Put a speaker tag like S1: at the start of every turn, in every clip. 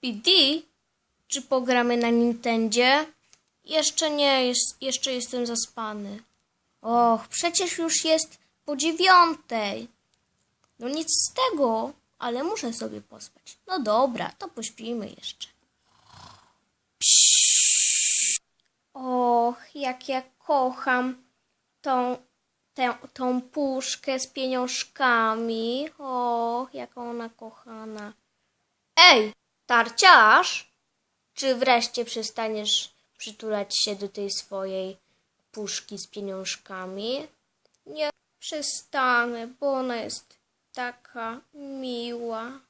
S1: PD? Czy pogramy na Nintendzie? Jeszcze nie, jest, jeszcze jestem zaspany. Och, przecież już jest po dziewiątej. No nic z tego, ale muszę sobie pospać. No dobra, to pośpimy jeszcze. Och, jak ja kocham tą, tę, tą puszkę z pieniążkami. Och, jaka ona kochana. Ej, tarciarz! Czy wreszcie przestaniesz przytulać się do tej swojej puszki z pieniążkami? Nie przestanę, bo ona jest taka miła.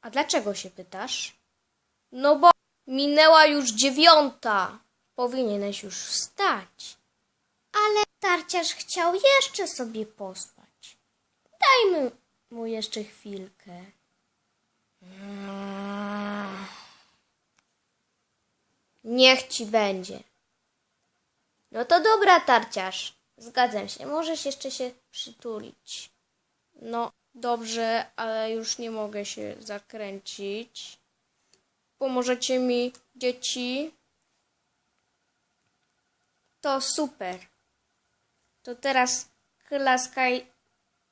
S1: A dlaczego się pytasz? No bo minęła już dziewiąta. Powinieneś już wstać. Ale tarciarz chciał jeszcze sobie pospać. Dajmy mu jeszcze chwilkę. Niech ci będzie. No to dobra, tarciarz. Zgadzam się. Możesz jeszcze się przytulić. No, dobrze, ale już nie mogę się zakręcić. Pomożecie mi, dzieci? To super. To teraz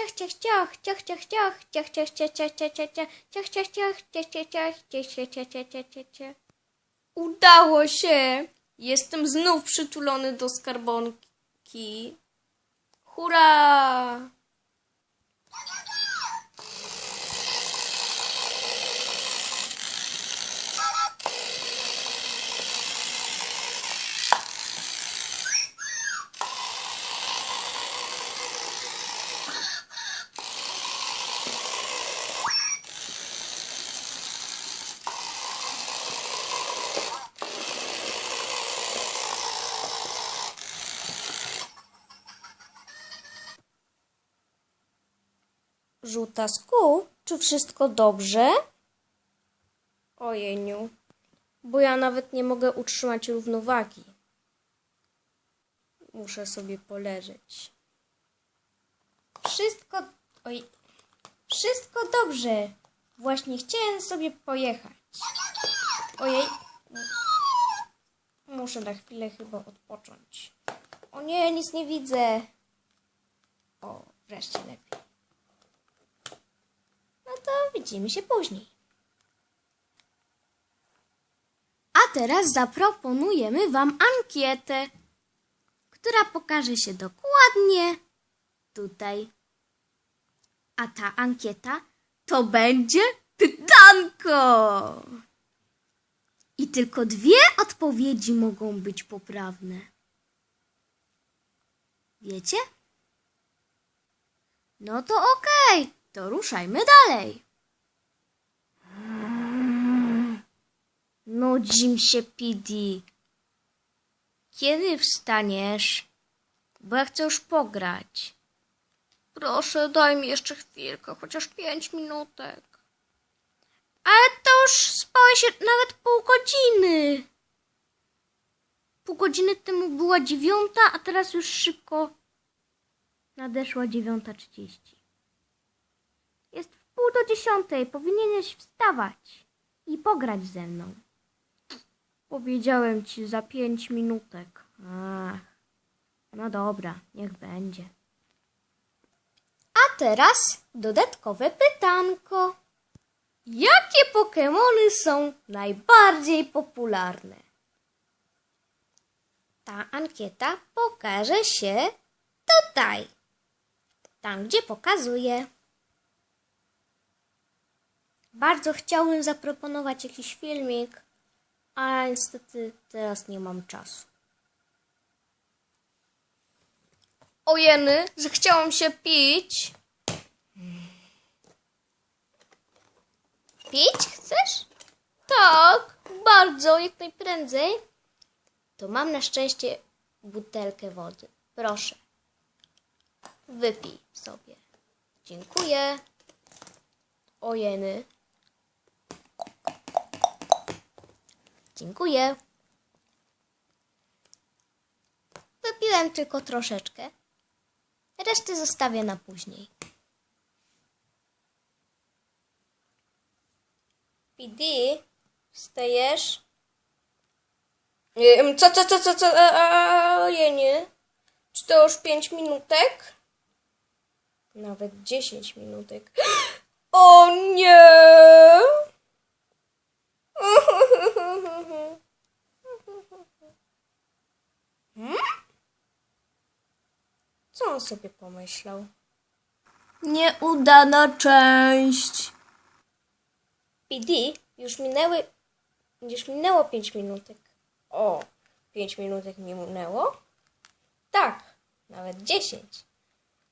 S1: Ciach, ciach, ciach, ciach, ciach, ciach, ciach, ciach, ciach, ciach, ciach, ciach, ciach, ciach, ciach, ciach, ciach, ciach, ciach. Udało się! Jestem znów przytulony do skarbonki. Hurra! Żółtasku, czy wszystko dobrze? Ojeniu, bo ja nawet nie mogę utrzymać równowagi. Muszę sobie poleżeć. Wszystko, oj, wszystko dobrze. Właśnie chciałem sobie pojechać. Ojej, muszę na chwilę chyba odpocząć. O nie, nic nie widzę. O, wreszcie lepiej. No to widzimy się później. A teraz zaproponujemy Wam ankietę, która pokaże się dokładnie tutaj. A ta ankieta to będzie pytanko. I tylko dwie odpowiedzi mogą być poprawne. Wiecie? No to okej, to ruszajmy dalej. Nudzi mi się, Pidi. Kiedy wstaniesz? Bo ja chcę już pograć. Proszę, daj mi jeszcze chwilkę, chociaż pięć minutek. Ale to już spałeś nawet pół godziny. Pół godziny temu była dziewiąta, a teraz już szybko nadeszła dziewiąta trzydzieści. Pół do dziesiątej. Powinieneś wstawać i pograć ze mną. Powiedziałem ci za pięć minutek. Ach, no dobra, niech będzie. A teraz dodatkowe pytanko. Jakie Pokemony są najbardziej popularne? Ta ankieta pokaże się tutaj. Tam, gdzie pokazuje. Bardzo chciałbym zaproponować jakiś filmik, ale niestety teraz nie mam czasu. Ojeny, że chciałam się pić. Pić chcesz? Tak, bardzo, jak najprędzej. To mam na szczęście butelkę wody. Proszę. Wypij sobie. Dziękuję. Ojeny. Dziękuję. Wypiłem tylko troszeczkę. Resztę zostawię na później. PD, wstajesz? Ym, Co, co, co, co, co? A, a, Ojej, Czy to już pięć minutek? Nawet dziesięć minutek. O nie! Hmm? Co on sobie pomyślał?
S2: Nieudana część.
S1: PD, już minęły. Już minęło 5 minutek. O, 5 minutek mi minęło? Tak, nawet 10.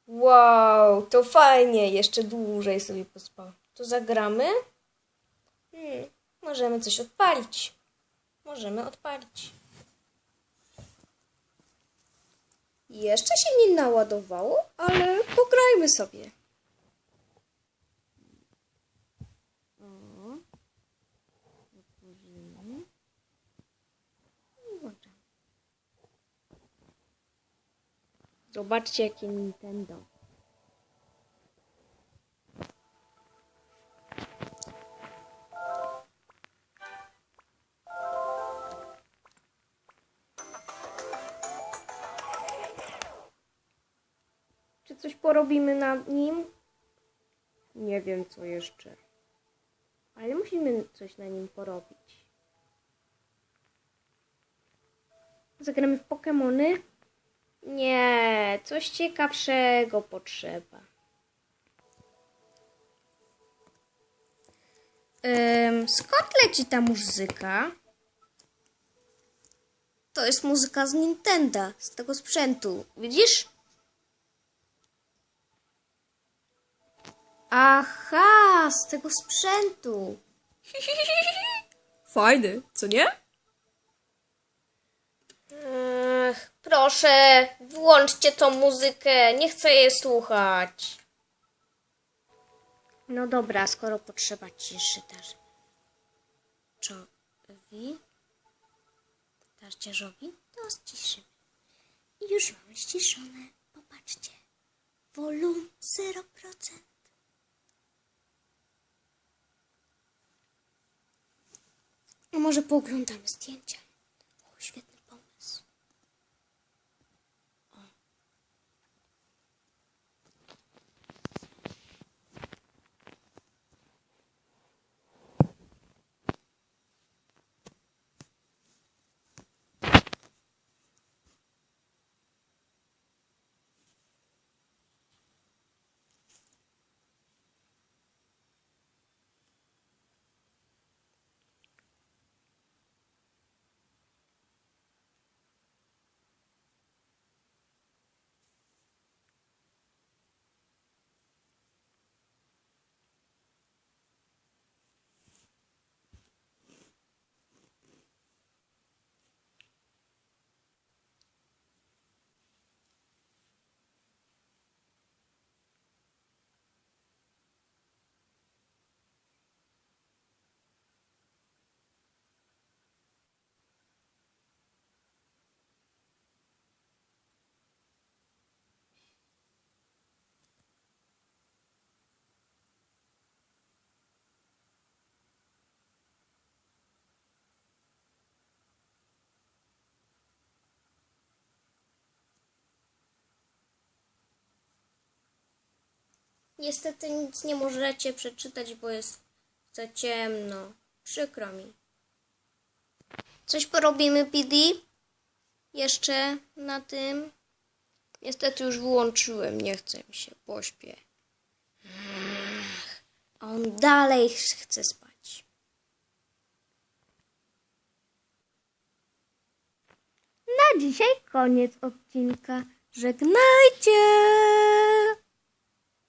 S1: Wow, to fajnie, jeszcze dłużej sobie pospał. To zagramy? Hmm, możemy coś odpalić. Możemy odpalić. Jeszcze się nie naładowało, ale pograjmy sobie. Zobaczcie, jakie Nintendo. Czy coś porobimy nad nim? Nie wiem, co jeszcze. Ale musimy coś na nim porobić. Zagramy w Pokemony? Nie, coś ciekawszego potrzeba. Ym, skąd leci ta muzyka? To jest muzyka z Nintendo, z tego sprzętu. Widzisz? Aha, z tego sprzętu.
S2: Fajny, co nie?
S1: Ech, proszę, włączcie tą muzykę. Nie chcę jej słuchać. No dobra, skoro potrzeba ciszy też. Czowi? Tarciarzowi? To ściszymy. I już mamy ściszone. Popatrzcie. Volum 0%. A może pooglądamy zdjęcia? Niestety nic nie możecie przeczytać, bo jest za ciemno. Przykro mi. Coś porobimy, PD? Jeszcze na tym? Niestety już wyłączyłem, nie chce mi się, pośpię. A on dalej chce spać. Na dzisiaj koniec odcinka. Żegnajcie!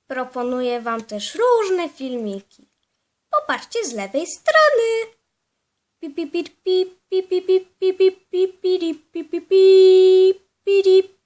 S1: Proponuję Wam też różne filmiki. Popatrzcie z lewej strony. Pip, pip, pip, pip, pip, pip, pip, pip, pip, pip, pip, pip, pip, pip,